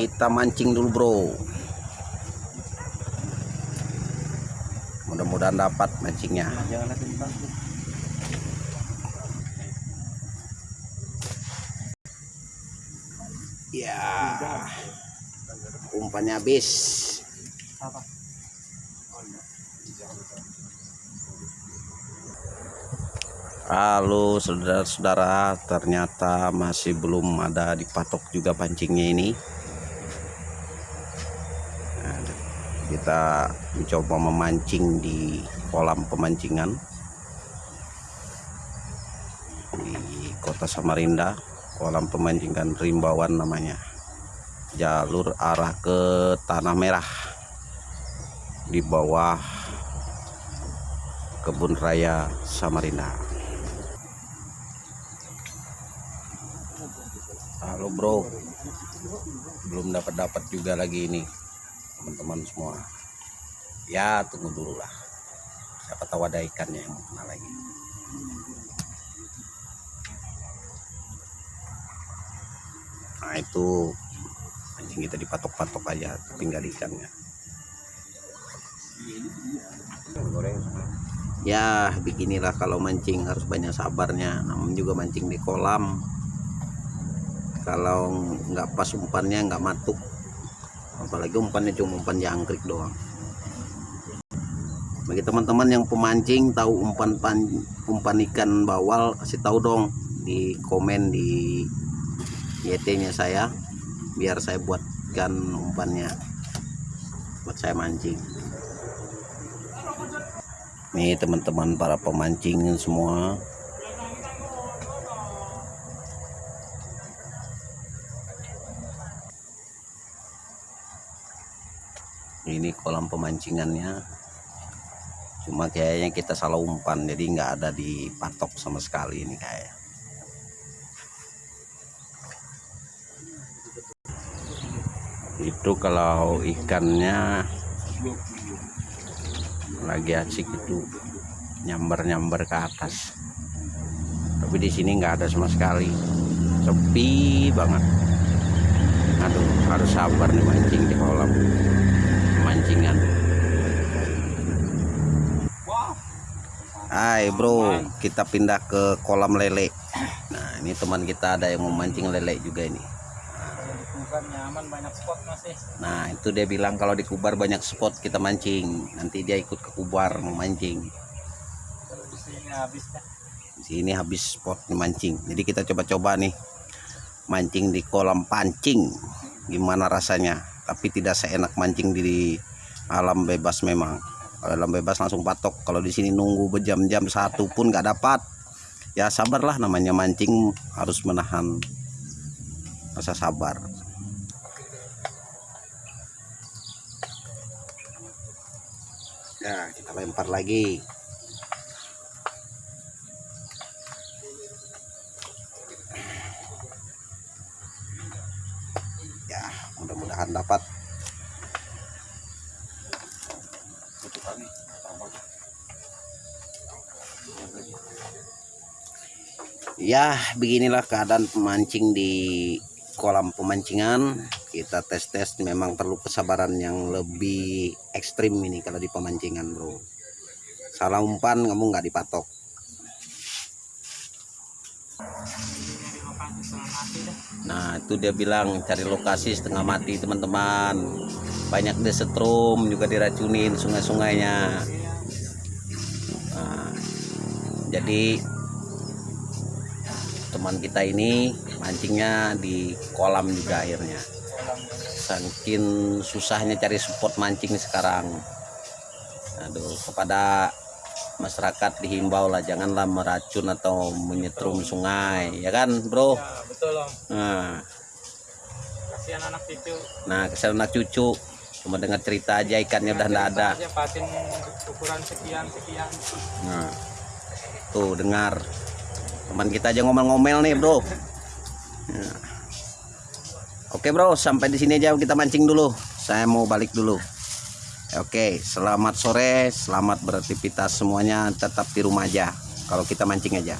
kita mancing dulu bro. Mudah-mudahan dapat mancingnya. Ya. Umpannya habis. Halo saudara-saudara. Ternyata masih belum ada dipatok juga pancingnya ini Nah, kita mencoba memancing di kolam pemancingan di kota Samarinda kolam pemancingan Rimbawan namanya. Jalur arah ke Tanah Merah di bawah kebun raya Samarinda. Halo bro. Belum dapat dapat juga lagi ini teman-teman semua. Ya tunggu dulu lah. Siapa tahu ada ikannya yang mau kena lagi. Nah itu. Anjing kita dipatok-patok aja tinggal ikannya. Ya beginilah kalau mancing harus banyak sabarnya. Namun juga mancing di kolam kalau nggak pas umpannya nggak matuk apalagi umpannya cuma umpan jangkrik doang. Bagi teman-teman yang pemancing tahu umpan pan, umpan ikan bawal kasih tahu dong di komen di YT nya saya biar saya buatkan umpannya buat saya mancing. Nih teman-teman para pemancing semua ini kolam pemancingannya. Cuma kayaknya kita salah umpan jadi nggak ada di patok sama sekali ini kayak. Itu kalau ikannya lagi asik itu nyamber-nyamber ke atas. Tapi di sini nggak ada sama sekali. Sepi banget. Aduh harus sabar nih mancing di kolam Hai bro. Kita pindah ke kolam lele. Nah ini teman kita ada yang mau mancing lele juga ini. Nyaman banyak spot masih. Nah itu dia bilang kalau di kubar banyak spot kita mancing. Nanti dia ikut ke kubar mau mancing. Di sini habis dah di sini habis spot mancing. Jadi kita coba-coba nih mancing di kolam pancing. Gimana rasanya? Tapi tidak seenak mancing di alam bebas memang kalau alam bebas langsung patok. Kalau di sini nunggu berjam-jam satu pun nggak dapat. Ya sabarlah namanya mancing harus menahan rasa sabar. Ya kita lempar lagi. Ya mudah-mudahan dapat ya beginilah keadaan pemancing di kolam pemancingan. Kita tes-tes memang perlu kesabaran yang lebih ekstrim ini kalau di pemancingan bro. Salah umpan kamu nggak dipatok Nah itu dia bilang cari lokasi setengah mati teman-teman. Banyak desetrum juga diracunin sungai-sungainya. Nah, Jadi teman kita ini mancingnya di kolam juga akhirnya. Saking susahnya cari spot mancing sekarang. Aduh kepada masyarakat dihimbau lah janganlah meracun atau menyetrum sungai ya kan bro ya betul om nah kasihan anak cucu Nah, kesel anak cucu cuma dengar cerita aja ikannya udah nggak ada. aja patin ukuran sekian sekian Nah, tuh dengar teman kita aja ngomel-ngomel nih bro. Nah. Oke bro, sampai di sini aja kita mancing dulu. Saya mau balik dulu. Oke, selamat sore, selamat beraktivitas semuanya. Tetap di rumah aja. Kalau kita mancing aja.